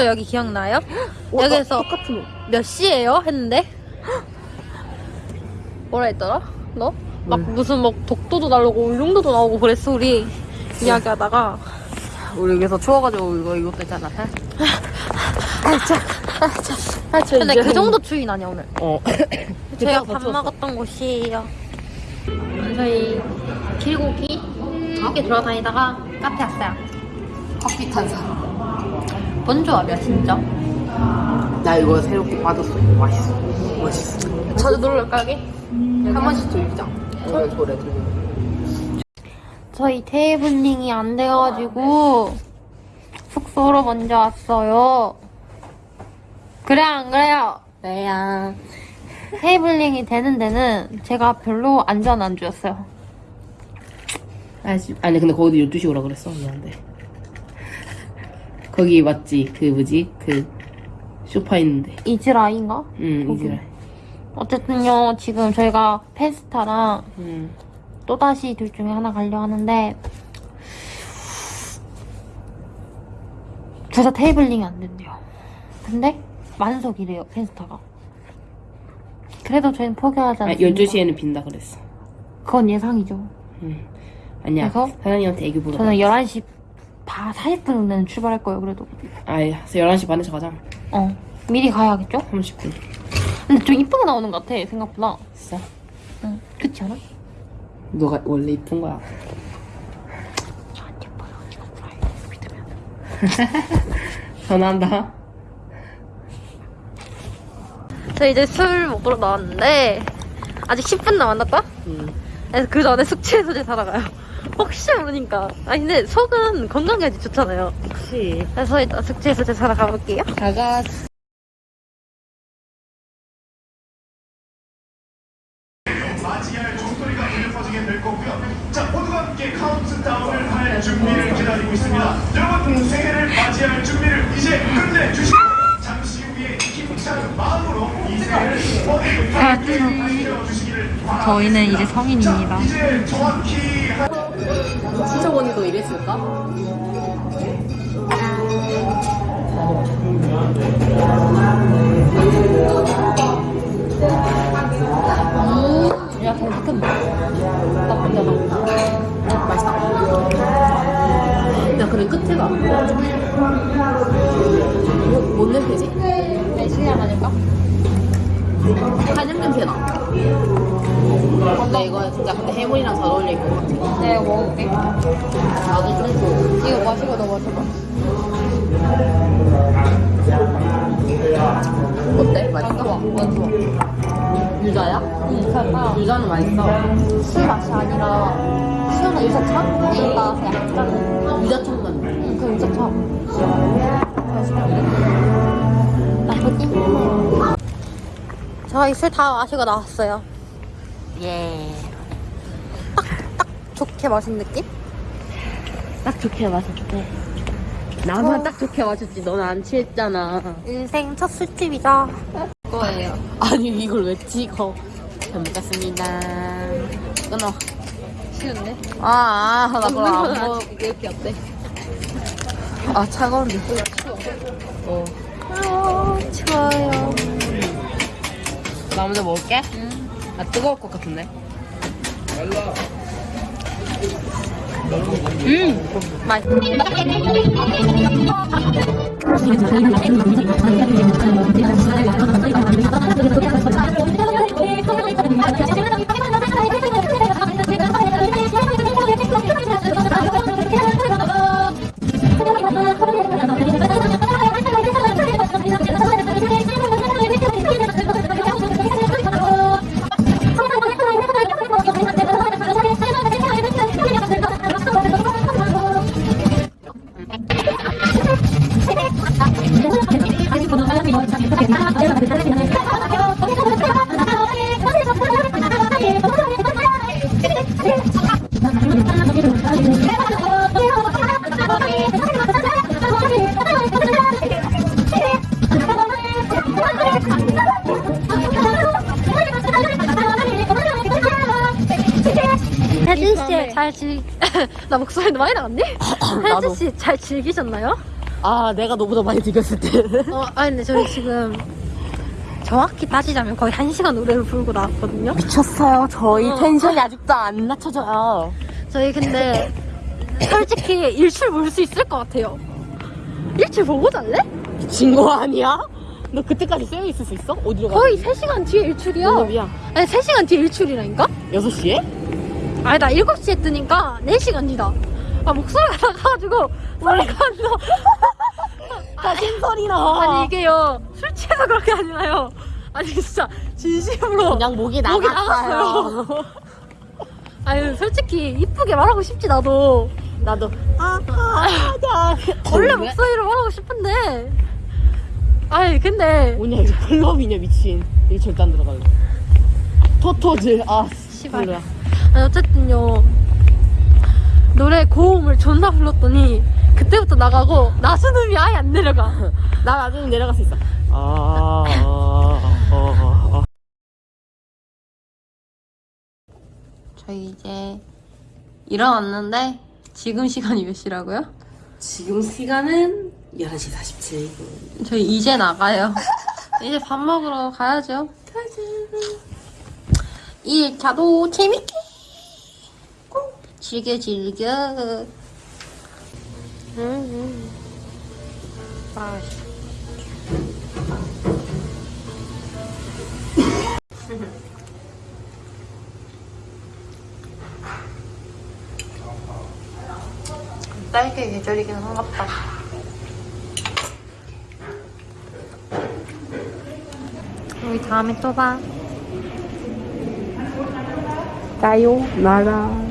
저 여기 기억나요? 어, 여기서. 몇 시에요? 했는데 뭐라 했더라? 너? 막 뭘? 무슨 막 독도도 나오고 울릉도도 나오고 그랬어 우리 이야기하다가 우리 여기서 추워가지고 이거 이것도 있잖아. 근데 그 정도 추위 나냐 오늘 어. 저희가 밥 먹었던 곳이에요 저희 길고기 이렇게 돌아다니다가 카페 왔어요 커피 탄 사람. 뭔 조합이야 진짜 나 이거 새롭게 받았어. 이거 맛있어. 맛있어. 자주 놀러 가게? 한 번씩 들리자. 저래 저래. 저희 테이블링이 안 돼가지고 숙소로 먼저 왔어요. 그래 안 그래요? 네야. 테이블링이 되는 데는 제가 별로 안전 안 주였어요. 아직 아니 근데 거기도 12시 오라 그랬어. 미안한데. 거기 맞지? 그 뭐지? 그 소파 있는데. 이즈라인가? 응, 거기. 이제. 어쨌든요 지금 저희가 페스타랑 응. 또다시 둘 중에 하나 가려 하는데 둘 다 테이블링이 안 된대요. 근데 만석이래요 페스타가. 그래도 저희는 포기하지 아, 않습니다. 12시에는 빈다 그랬어. 그건 예상이죠. 응. 아니야. 그래서? 사장님한테 애교 보러. 저는 11시 바 40분은 출발할 거예요, 그래도. 아이, 11시 반에 서 가자. 어. 미리 가야겠죠? 30분. 근데 좀 이쁘게 나오는 것 같아, 생각보다. 진짜? 응. 그렇지 않아? 너가 원래 이쁜 거야. 저한테 예뻐요. 이거 믿으면. 전화한다. 저 이제 술 먹으러 나왔는데, 아직 10분 남았다? 응. 그래서 그 전에 숙취해소제 사러 가요. 혹시 모르니까. 아니, 근데 속은 건강에 아주 좋잖아요. 혹시. 그래서 일단 숙취해소제 사러 가볼게요. 가가. 맞이할 종소리가 울려 퍼지게 될 거고요. 자, 모두가 함께 카운트다운을 할 준비를 기다리고 있습니다. 여러분, 새해를 맞이할 준비를 이제 끝내주시고, 잠시 후에 힘찬 마음으로 이 새해를 멋지게 맞이해주시기를 바랍니다. 저희는 이제 성인입니다. 이제 정확히 수정원이도 이랬을까? 야, 잘 시켰네. 나쁘지 않아. 맛있다. 야, 근데 끝에가. 뭐, 뭔 냄새지? 내 실력 아닐까? 한약 냄새 나. 근데 이거 진짜 근데 해물이랑 잘 어울릴 것 같아. 내가 먹어볼게. 나도 좀 줘. 이거 마시고 너 마셔봐. 어때? 안 맛있어? 좋아. 안 좋아. 유자야? 응, 살까? 유자는 맛있어. 술 맛이 아니라 시원한 유자차? 얘가 약간 유자청 같네. 응, 그 유자차. 맛있겠 저희 술 다 마시고 나왔어요. 예. 좋게 마신 느낌? 딱 좋게 마셨대. 나만 딱 좋게 마셨지. 넌 안 취했잖아. 인생 첫 술집이죠. 거예요. 아니 이걸 왜 찍어? 잘 먹겠습니다. 끊어. 쉬운데? 아, 아, 나 그럼 안 먹는 먹. 이게 이렇게 어때? 아 차가운데. 어. 아, 좋아요. 나 먼저 먹을게. 아 뜨거울 것 같은데. 음, 맛있어. 혜진 씨잘 즐, 나 목소리도 많이 나갔니? 나도. 혜진 씨잘 즐기셨나요? 아, 내가 너보다 많이 느꼈을 때. 어, 아 근데 저희 지금 정확히 따지자면 거의 1시간 노래를 부르고 나왔거든요. 미쳤어요. 저희 어. 텐션이 아직도 안 낮춰져요. 저희 근데 솔직히 일출 볼 수 있을 것 같아요. 일출 보고 잘래? 미친 거 아니야? 너 그때까지 쎄어 있을 수 있어? 어디로 가? 거의 3시간 뒤에 일출이야. 농업이야. 아니 3시간 뒤에 일출이라니까? 6시에? 아니 나 7시에 뜨니까 4시간 뒤다. 아 목소리가 나가가지고 소리가 안 나. 가진 소리 나. 아니 이게요 술 취해서 그런 게 아니라요. 아니 진짜 진심으로 그냥 목이 목이 나갔어요. 아니 솔직히 이쁘게 말하고 싶지 나도 나도 아, 아, 아, 원래 목소리로 말하고 싶은데 아니 근데 뭐냐 이거 클럽이냐 미친 이거 절대 안 들어갈래 토토즈 아 씨발. 아니 어쨌든요. 노래 고음을 존나 불렀더니 그때부터 나가고 나수음이 아예 안 내려가. 나 나중에 내려갈 수 있어. 아, 아, 아, 아. 저희 이제 일어났는데 지금 시간이 몇 시라고요? 지금 시간은 11시 47분. 저희 이제 나가요. 이제 밥 먹으러 가야죠. 가자. 1차도 재밌게 즐겨 즐겨. 음, 아, 딸기 계절이긴 한갑다. 우리 다음에 또 봐. 까요 나라